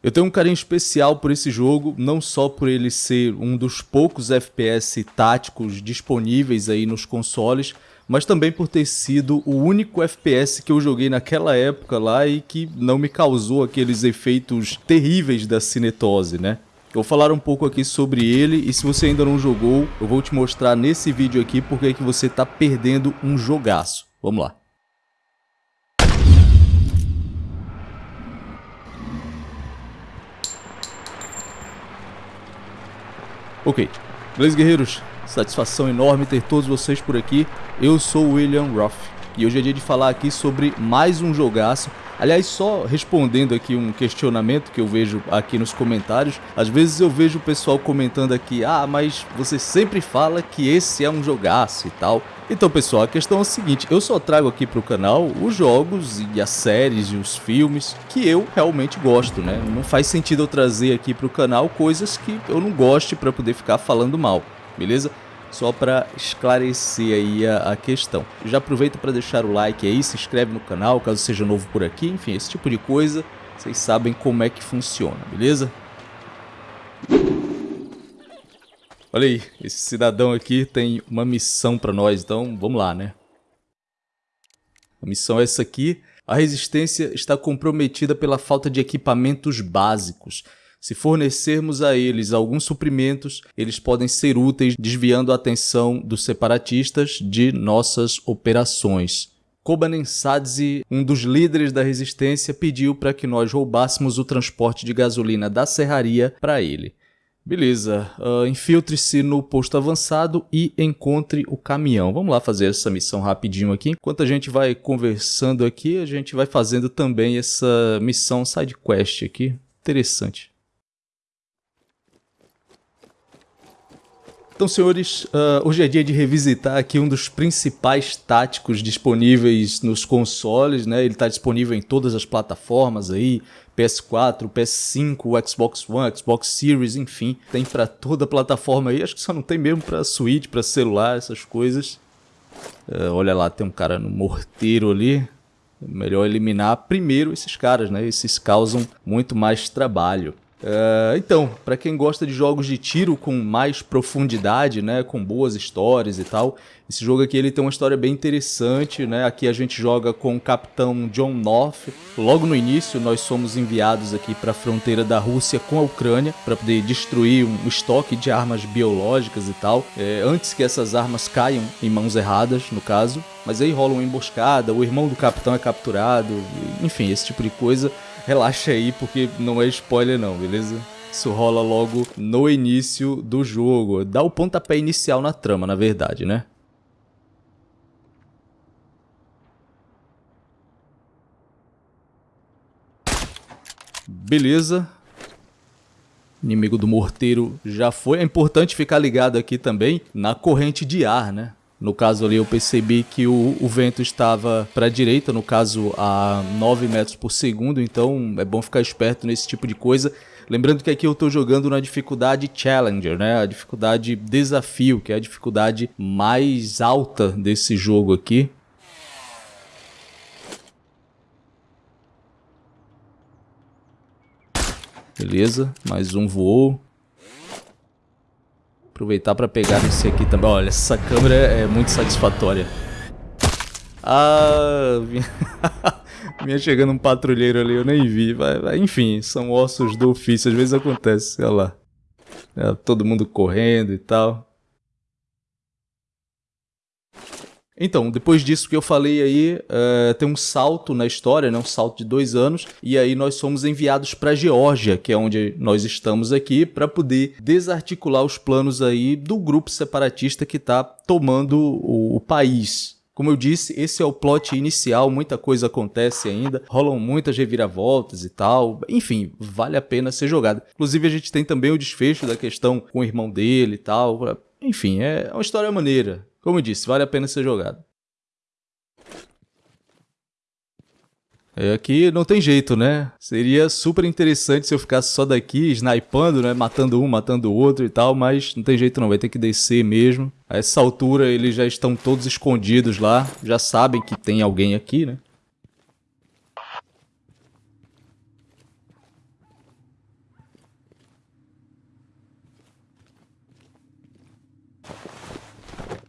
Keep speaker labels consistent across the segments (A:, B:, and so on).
A: Eu tenho um carinho especial por esse jogo, não só por ele ser um dos poucos FPS táticos disponíveis aí nos consoles, mas também por ter sido o único FPS que eu joguei naquela época lá e que não me causou aqueles efeitos terríveis da cinetose, né? Eu vou falar um pouco aqui sobre ele e se você ainda não jogou, eu vou te mostrar nesse vídeo aqui porque é que você está perdendo um jogaço. Vamos lá. Ok, beleza guerreiros? Satisfação enorme ter todos vocês por aqui. Eu sou o William Roth e hoje é dia de falar aqui sobre mais um jogaço. Aliás, só respondendo aqui um questionamento que eu vejo aqui nos comentários, às vezes eu vejo o pessoal comentando aqui, ah, mas você sempre fala que esse é um jogaço e tal. Então pessoal, a questão é a seguinte, eu só trago aqui para o canal os jogos e as séries e os filmes que eu realmente gosto, né? Não faz sentido eu trazer aqui para o canal coisas que eu não goste para poder ficar falando mal, beleza? Só para esclarecer aí a, a questão. Já aproveita para deixar o like aí, se inscreve no canal caso seja novo por aqui, enfim, esse tipo de coisa, vocês sabem como é que funciona, beleza? Olha aí, esse cidadão aqui tem uma missão para nós, então vamos lá, né? A missão é essa aqui. A resistência está comprometida pela falta de equipamentos básicos. Se fornecermos a eles alguns suprimentos, eles podem ser úteis desviando a atenção dos separatistas de nossas operações. Kobanensadze, um dos líderes da resistência, pediu para que nós roubássemos o transporte de gasolina da serraria para ele. Beleza, uh, infiltre-se no posto avançado e encontre o caminhão. Vamos lá fazer essa missão rapidinho aqui. Enquanto a gente vai conversando aqui, a gente vai fazendo também essa missão side quest aqui. Interessante. Então, senhores, uh, hoje é dia de revisitar aqui um dos principais táticos disponíveis nos consoles, né? Ele está disponível em todas as plataformas aí, PS4, PS5, Xbox One, Xbox Series, enfim, tem para toda plataforma aí. Acho que só não tem mesmo para Switch, para celular, essas coisas. Uh, olha lá, tem um cara no morteiro ali. Melhor eliminar primeiro esses caras, né? Esses causam muito mais trabalho. Uh, então, para quem gosta de jogos de tiro com mais profundidade, né, com boas histórias e tal, esse jogo aqui ele tem uma história bem interessante, né? Aqui a gente joga com o capitão John North. Logo no início nós somos enviados aqui para a fronteira da Rússia com a Ucrânia para poder destruir um estoque de armas biológicas e tal, é, antes que essas armas caiam em mãos erradas, no caso. Mas aí rola uma emboscada, o irmão do capitão é capturado, enfim, esse tipo de coisa relaxa aí porque não é spoiler não, beleza? Isso rola logo no início do jogo. Dá o pontapé inicial na trama, na verdade, né? Beleza. Inimigo do morteiro já foi. É importante ficar ligado aqui também na corrente de ar, né? No caso ali eu percebi que o, o vento estava para a direita, no caso a 9 metros por segundo, então é bom ficar esperto nesse tipo de coisa. Lembrando que aqui eu estou jogando na dificuldade Challenger, né? A dificuldade desafio, que é a dificuldade mais alta desse jogo aqui. Beleza, mais um voou. Aproveitar para pegar esse aqui também. Olha, essa câmera é muito satisfatória. Ah, vinha chegando um patrulheiro ali, eu nem vi. Vai. Enfim, são ossos do ofício, às vezes acontece, olha lá. É, todo mundo correndo e tal. Então, depois disso que eu falei aí, uh, tem um salto na história, né? um salto de dois anos, e aí nós somos enviados para Geórgia, que é onde nós estamos aqui, para poder desarticular os planos aí do grupo separatista que está tomando o, o país. Como eu disse, esse é o plot inicial, muita coisa acontece ainda, rolam muitas reviravoltas e tal, enfim, vale a pena ser jogado. Inclusive a gente tem também o desfecho da questão com o irmão dele e tal, enfim, é uma história maneira. Como eu disse, vale a pena ser jogado. É, aqui não tem jeito, né? Seria super interessante se eu ficasse só daqui, snipando, né? Matando um, matando o outro e tal, mas não tem jeito não, vai ter que descer mesmo. A essa altura eles já estão todos escondidos lá, já sabem que tem alguém aqui, né?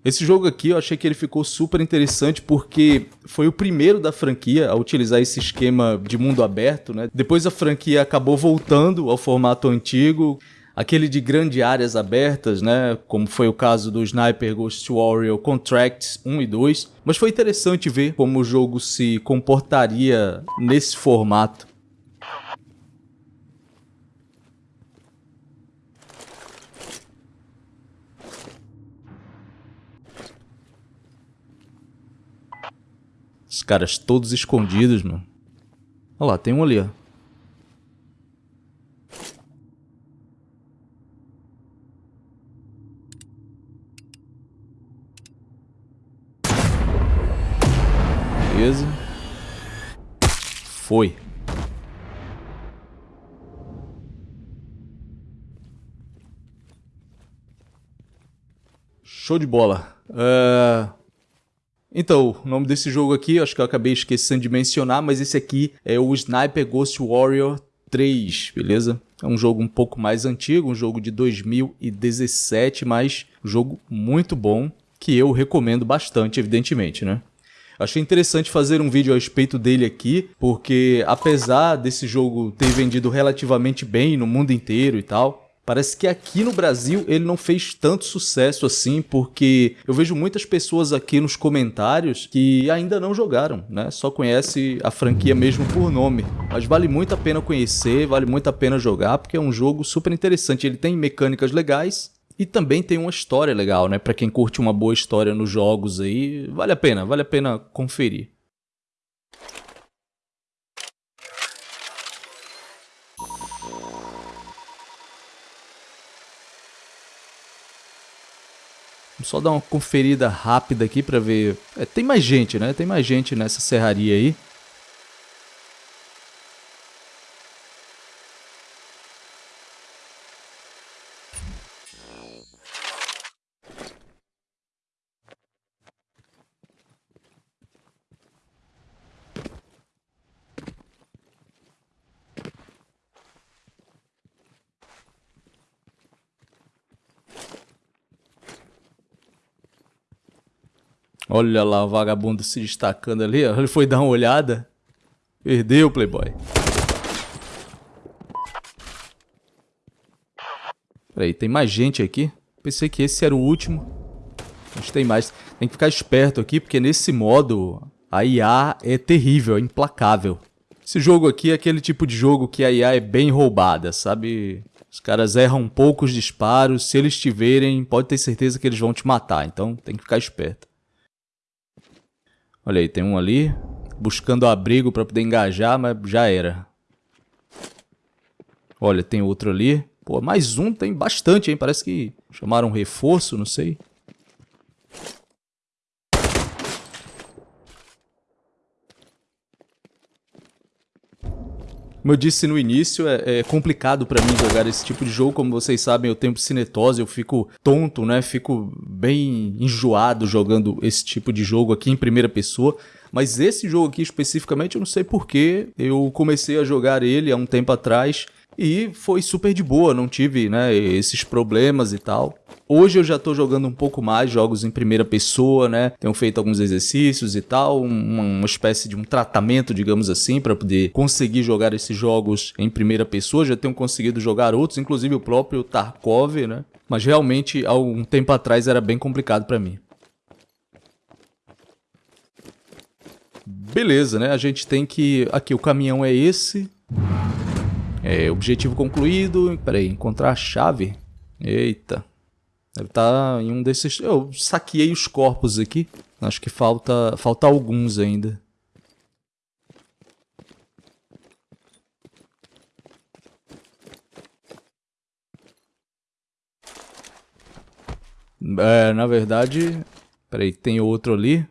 A: Esse jogo aqui eu achei que ele ficou super interessante porque foi o primeiro da franquia a utilizar esse esquema de mundo aberto, né? Depois a franquia acabou voltando ao formato antigo, aquele de grandes áreas abertas, né? Como foi o caso do Sniper Ghost Warrior Contracts 1 e 2. Mas foi interessante ver como o jogo se comportaria nesse formato. Os caras todos escondidos, mano. Olha lá, tem um ali, ó. Beleza. Foi. Show de bola. Uh... Então, o nome desse jogo aqui, acho que eu acabei esquecendo de mencionar, mas esse aqui é o Sniper Ghost Warrior 3, beleza? É um jogo um pouco mais antigo, um jogo de 2017, mas um jogo muito bom, que eu recomendo bastante, evidentemente, né? Achei interessante fazer um vídeo a respeito dele aqui, porque apesar desse jogo ter vendido relativamente bem no mundo inteiro e tal, Parece que aqui no Brasil ele não fez tanto sucesso assim, porque eu vejo muitas pessoas aqui nos comentários que ainda não jogaram, né? Só conhece a franquia mesmo por nome. Mas vale muito a pena conhecer, vale muito a pena jogar, porque é um jogo super interessante. Ele tem mecânicas legais, e também tem uma história legal, né? Para quem curte uma boa história nos jogos aí, vale a pena, vale a pena conferir. Só dar uma conferida rápida aqui para ver. É, tem mais gente, né? Tem mais gente nessa serraria aí. Olha lá o vagabundo se destacando ali, ó. Ele foi dar uma olhada. Perdeu, playboy. Peraí, tem mais gente aqui? Pensei que esse era o último. Mas tem mais. Tem que ficar esperto aqui, porque nesse modo a IA é terrível, é implacável. Esse jogo aqui é aquele tipo de jogo que a IA é bem roubada, sabe? Os caras erram poucos disparos, se eles te verem, pode ter certeza que eles vão te matar, então tem que ficar esperto. Olha aí, tem um ali. Buscando abrigo para poder engajar, mas já era. Olha, tem outro ali. Pô, mais um, tem bastante, hein? Parece que chamaram reforço, não sei. Como eu disse no início, é, é complicado para mim jogar esse tipo de jogo. Como vocês sabem, eu tenho cinetose, eu fico tonto, né? Fico bem enjoado jogando esse tipo de jogo aqui em primeira pessoa. Mas esse jogo aqui especificamente, eu não sei porquê. Eu comecei a jogar ele há um tempo atrás e foi super de boa, não tive né, esses problemas e tal. Hoje eu já estou jogando um pouco mais jogos em primeira pessoa, né? Tenho feito alguns exercícios e tal, uma, uma espécie de um tratamento, digamos assim, para poder conseguir jogar esses jogos em primeira pessoa. Já tenho conseguido jogar outros, inclusive o próprio Tarkov, né? Mas realmente há um tempo atrás era bem complicado para mim. Beleza, né? A gente tem que... Aqui, o caminhão é esse. É, objetivo concluído. Peraí, encontrar a chave. Eita. Deve estar tá em um desses... Eu saqueei os corpos aqui. Acho que falta, falta alguns ainda. É, na verdade... Peraí, tem outro ali.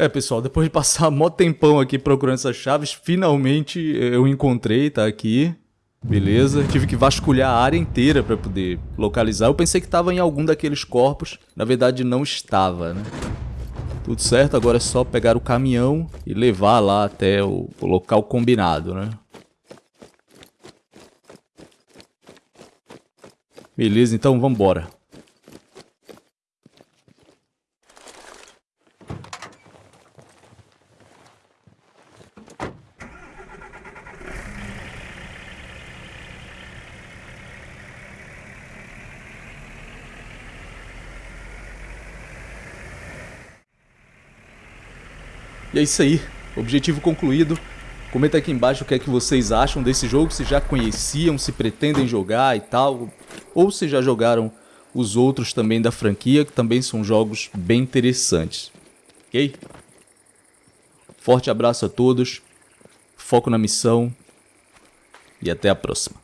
A: É, pessoal, depois de passar mó tempão aqui procurando essas chaves, finalmente eu encontrei, tá aqui. Beleza, tive que vasculhar a área inteira para poder localizar. Eu pensei que estava em algum daqueles corpos, na verdade não estava, né? Tudo certo, agora é só pegar o caminhão e levar lá até o, local combinado, né? Beleza, então vamos É isso aí, objetivo concluído. Comenta aqui embaixo o que é que vocês acham desse jogo, se já conheciam, se pretendem jogar e tal, ou se já jogaram os outros também da franquia, que também são jogos bem interessantes. Ok? Forte abraço a todos, foco na missão e até a próxima.